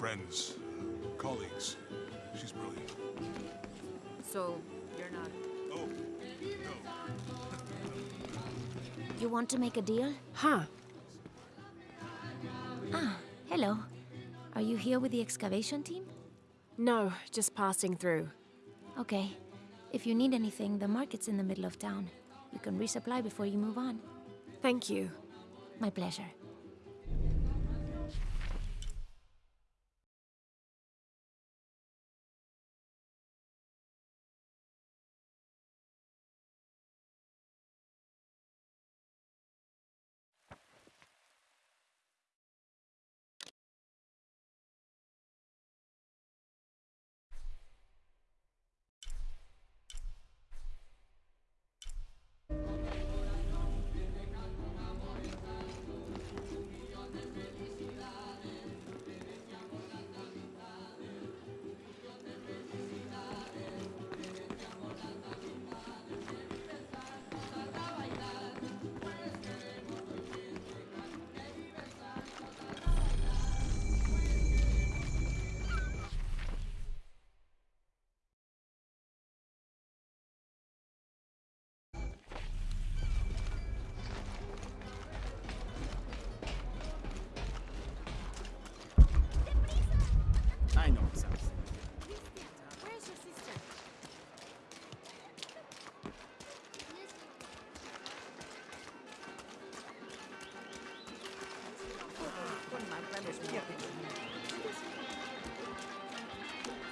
friends, colleagues. She's brilliant. So, you're not... Oh, no. You want to make a deal? Huh. Ah, hello. Are you here with the excavation team? No, just passing through. Okay. If you need anything, the market's in the middle of town. You can resupply before you move on. Thank you. My pleasure.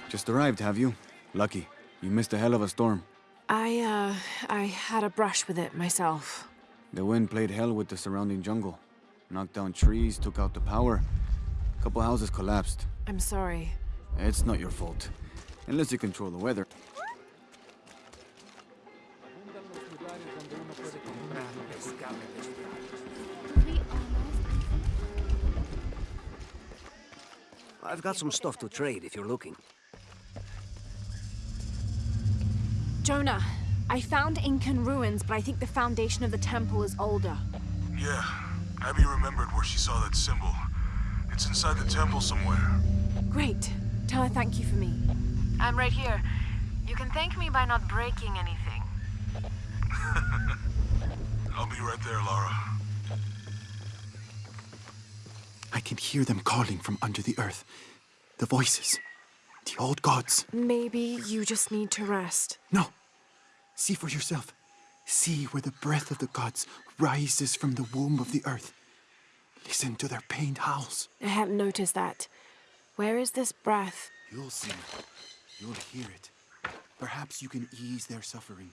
Just arrived, have you? Lucky. You missed a hell of a storm. I, uh, I had a brush with it myself. The wind played hell with the surrounding jungle. Knocked down trees, took out the power. A couple houses collapsed. I'm sorry. It's not your fault. Unless you control the weather. I've got some stuff to trade if you're looking. Jonah, I found Incan ruins, but I think the foundation of the temple is older. Yeah, Abby remembered where she saw that symbol. It's inside the temple somewhere. Great. Tell her thank you for me. I'm right here. You can thank me by not breaking anything. I'll be right there, Lara. I can hear them calling from under the earth. The voices. The old gods. Maybe you just need to rest. No. See for yourself. See where the breath of the gods rises from the womb of the earth. Listen to their pained howls. I hadn't noticed that. Where is this breath? You'll see. You'll hear it. Perhaps you can ease their suffering.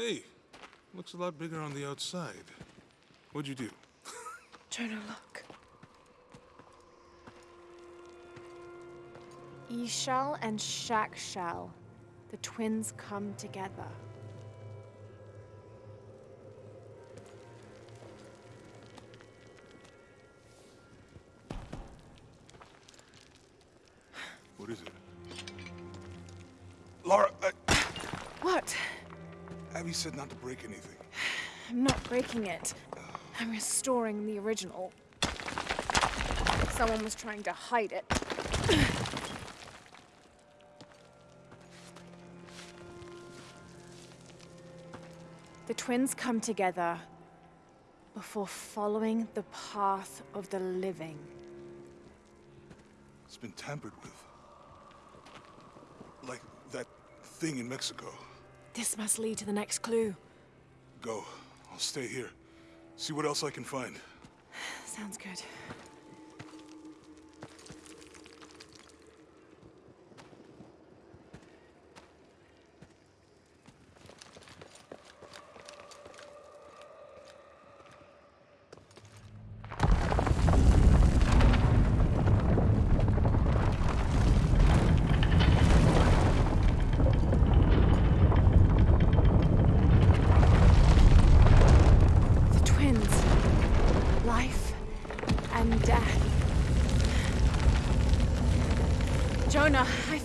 Hey, looks a lot bigger on the outside. What'd you do? Jonah, look. Ishal and Shakshal, the twins come together. Said not to break anything. I'm not breaking it. I'm restoring the original. Someone was trying to hide it. the twins come together before following the path of the living. It's been tampered with. Like that thing in Mexico. This must lead to the next clue. Go. I'll stay here. See what else I can find. Sounds good.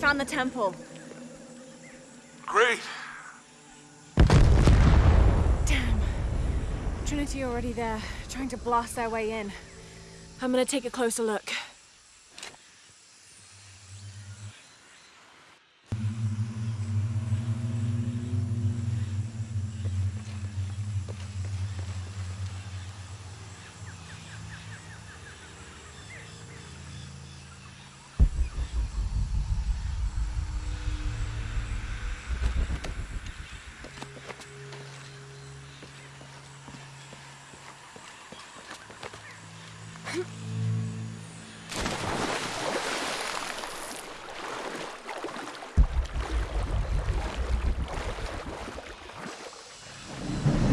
Found the temple. Great. Damn. Trinity already there, trying to blast their way in. I'm gonna take a closer look.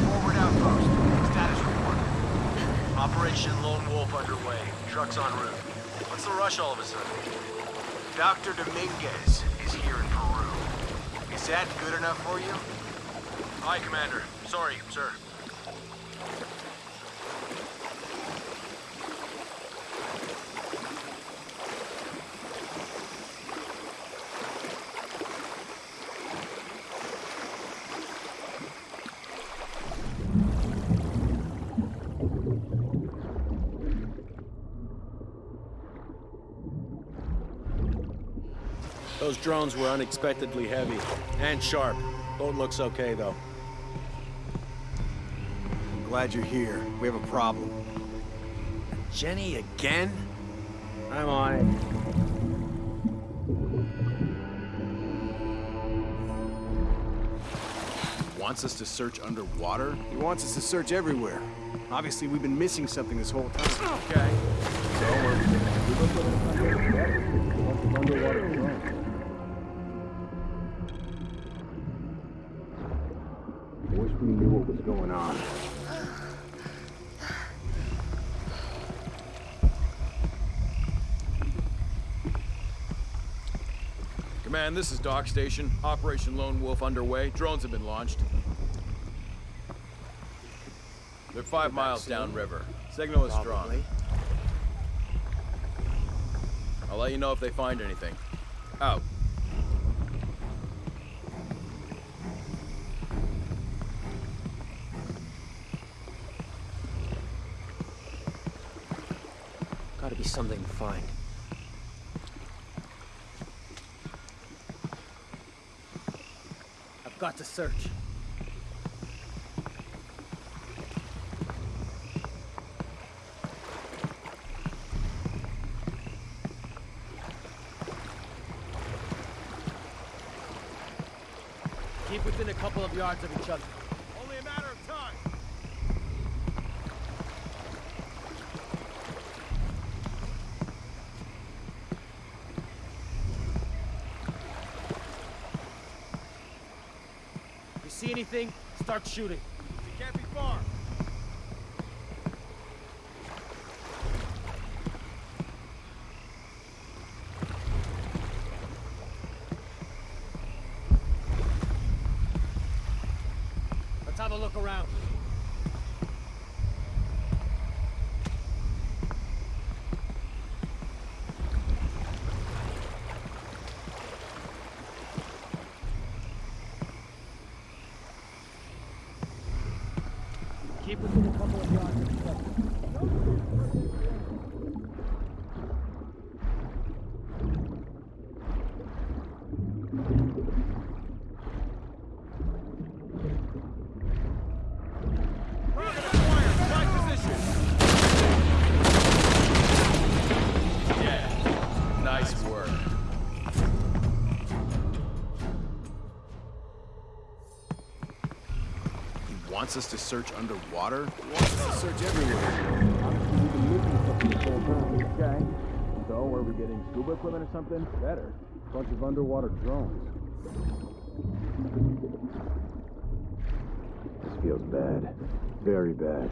Forward outpost. Status report. Operation Lone Wolf underway. Trucks en route. What's the rush all of a sudden? Dr. Dominguez is here in Peru. Is that good enough for you? Aye, Commander. Sorry, sir. Those drones were unexpectedly heavy and sharp. Boat looks okay, though. I'm glad you're here. We have a problem. Jenny again? I'm on it. Wants us to search underwater? He wants us to search everywhere. Obviously, we've been missing something this whole time. Okay. Wish going on. Command, this is Dock Station. Operation Lone Wolf underway. Drones have been launched. They're five miles downriver. Signal is strong. I'll let you know if they find anything. Out. Gotta be something to find. I've got to search. Keep within a couple of yards of each other. Only a matter of time. If you see anything, start shooting. Can't be far. Wants us to search underwater? He wants us to search everywhere. Obviously, we've been missing something this whole time. Okay. So, are we getting scuba equipment or something? Better. Bunch of underwater drones. This feels bad. Very bad.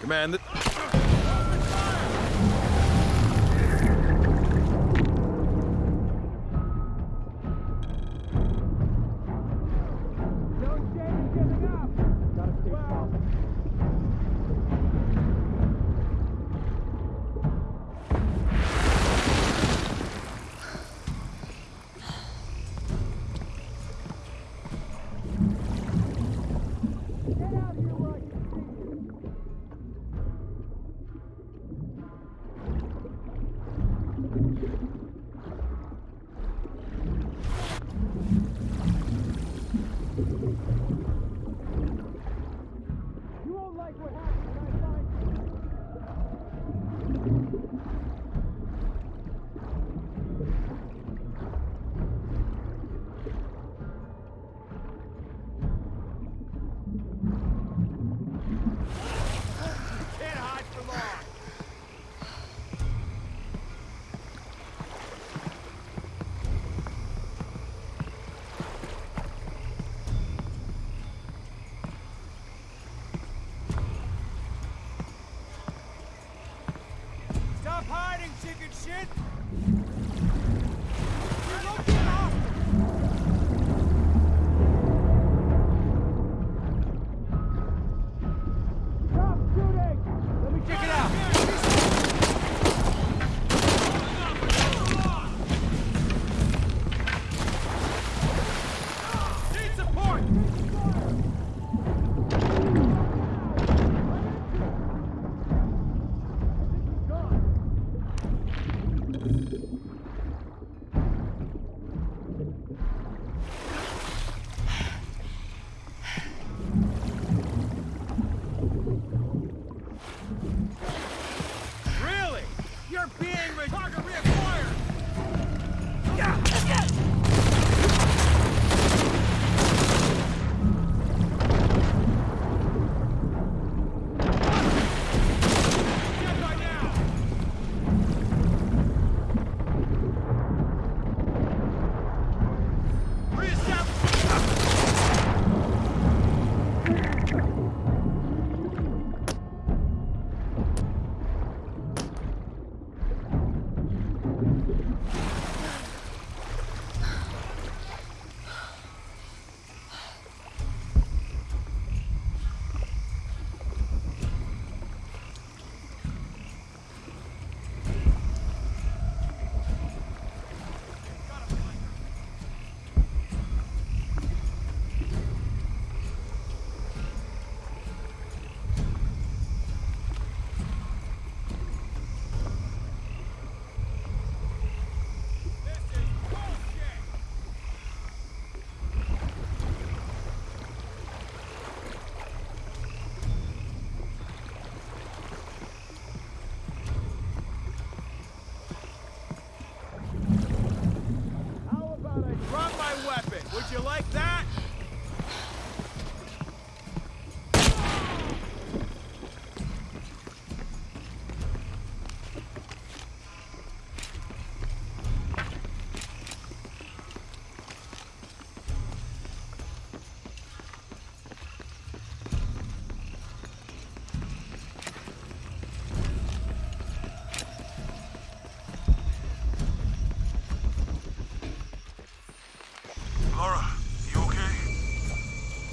Command, like what happened.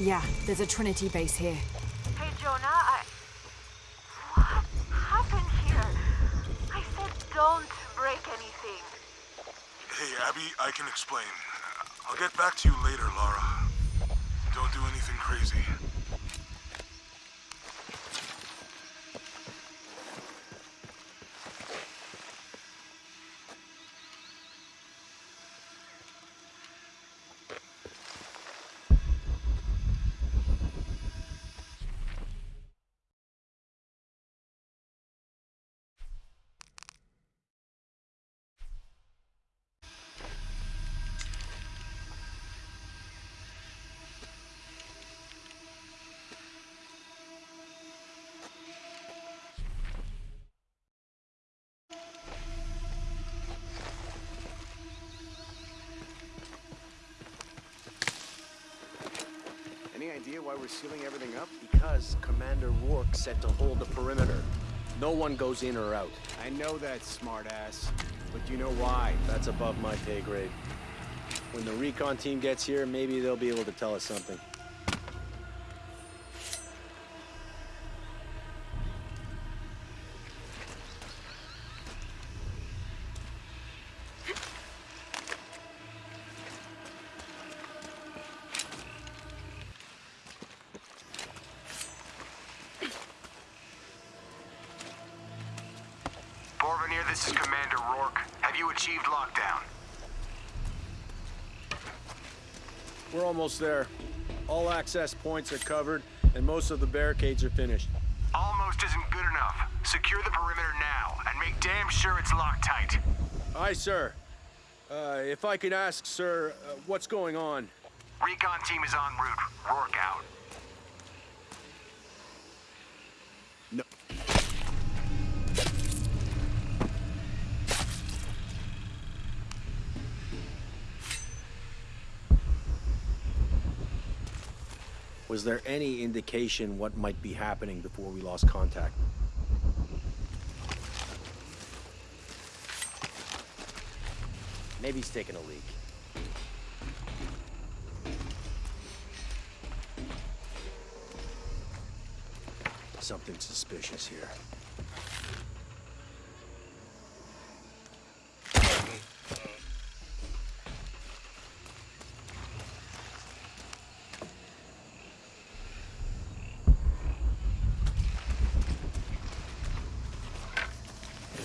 Yeah, there's a Trinity base here. Hey, Jonah, I. What happened here? I said don't break anything. Hey, Abby, I can explain. I'll get back to you later, Lara. Don't do anything crazy. Idea why we're sealing everything up? Because Commander Rourke said to hold the perimeter. No one goes in or out. I know that, smartass. But do you know why? That's above my pay grade. When the recon team gets here, maybe they'll be able to tell us something. Almost there. All access points are covered, and most of the barricades are finished. Almost isn't good enough. Secure the perimeter now, and make damn sure it's locked tight. Aye, sir. Uh, if I could ask, sir, uh, what's going on? Recon team is en route. Rourke out. No. Was there any indication what might be happening before we lost contact? Maybe he's taking a leak. Something suspicious here.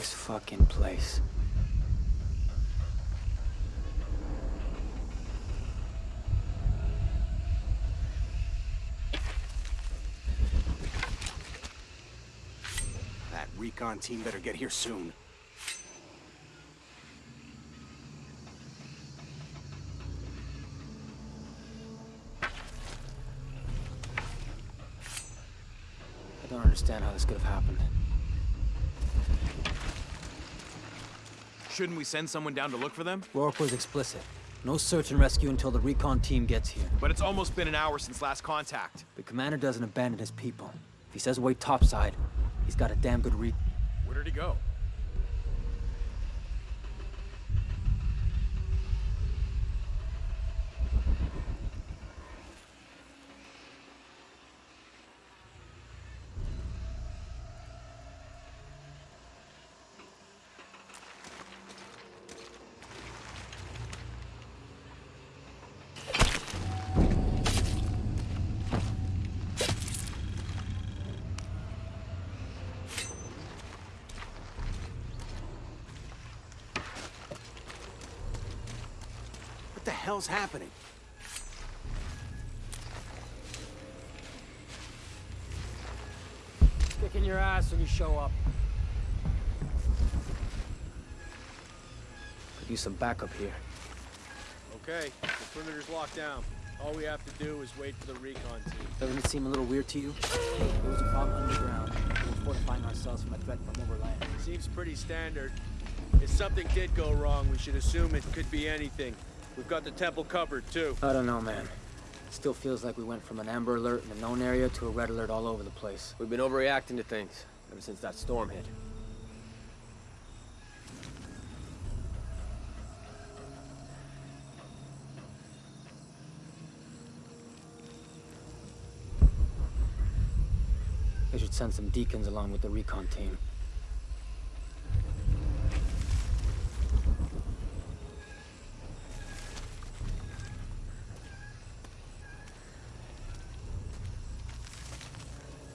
This fucking place. That recon team better get here soon. I don't understand how this could have happened. Shouldn't we send someone down to look for them? Rourke was explicit. No search and rescue until the recon team gets here. But it's almost been an hour since last contact. The commander doesn't abandon his people. If he says wait topside, he's got a damn good re- Where did he go? What the hell's happening? Kicking your ass when you show up. Could use some backup here. Okay, the perimeter's locked down. All we have to do is wait for the recon team. Doesn't it seem a little weird to you? There was a problem underground. We're fortifying ourselves from a threat from overland. Seems pretty standard. If something did go wrong, we should assume it could be anything. We've got the temple covered, too. I don't know, man. It still feels like we went from an amber alert in the known area to a red alert all over the place. We've been overreacting to things ever since that storm hit. They should send some deacons along with the recon team.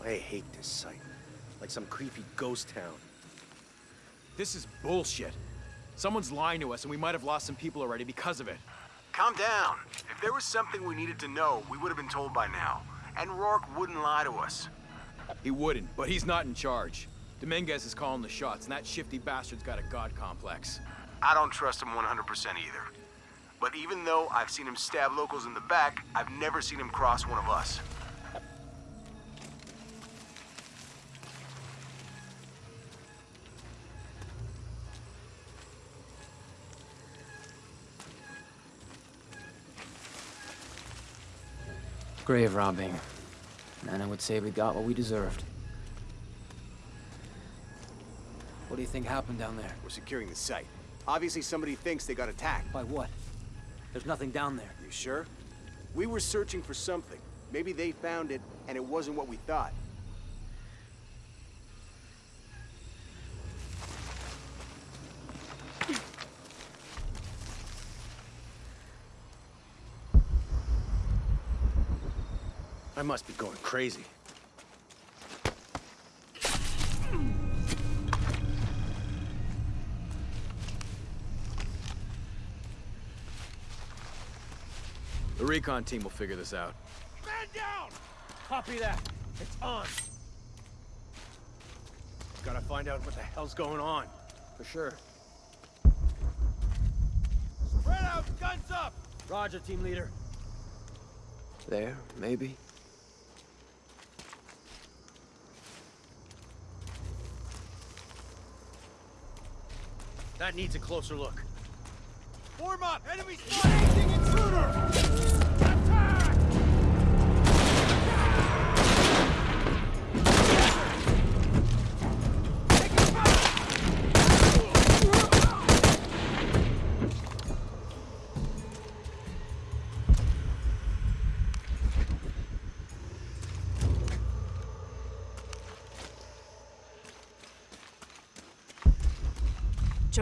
I hate this site. Like some creepy ghost town. This is bullshit. Someone's lying to us, and we might have lost some people already because of it. Calm down. If there was something we needed to know, we would have been told by now. And Rourke wouldn't lie to us. He wouldn't, but he's not in charge. Dominguez is calling the shots, and that shifty bastard's got a god complex. I don't trust him 100% either. But even though I've seen him stab locals in the back, I've never seen him cross one of us. Grave robbing. And I would say we got what we deserved. What do you think happened down there? We're securing the site. Obviously somebody thinks they got attacked. By what? There's nothing down there. You sure? We were searching for something. Maybe they found it, and it wasn't what we thought. I must be going crazy. The recon team will figure this out. Man down! Copy that. It's on. Gotta find out what the hell's going on. For sure. Spread out, guns up! Roger, team leader. There, maybe. That needs a closer look. Form up! Enemy spotting intruder!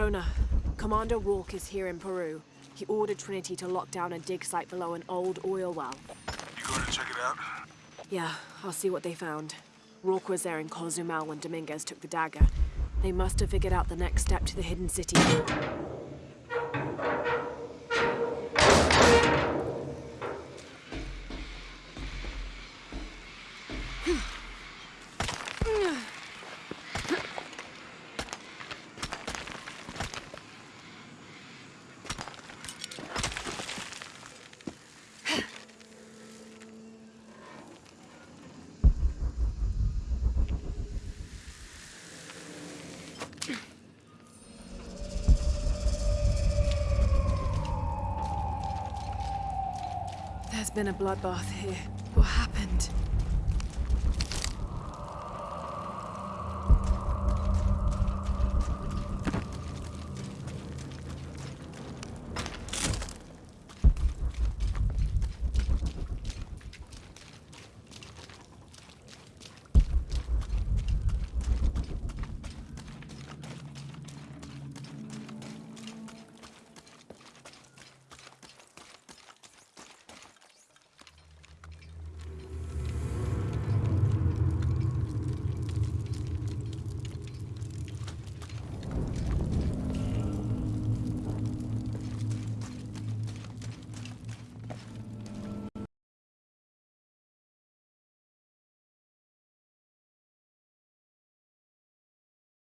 Jonah, Commander Rourke is here in Peru. He ordered Trinity to lock down a dig site below an old oil well. You going to check it out? Yeah, I'll see what they found. Rourke was there in Cozumel when Dominguez took the dagger. They must have figured out the next step to the hidden city. There's been a bloodbath here.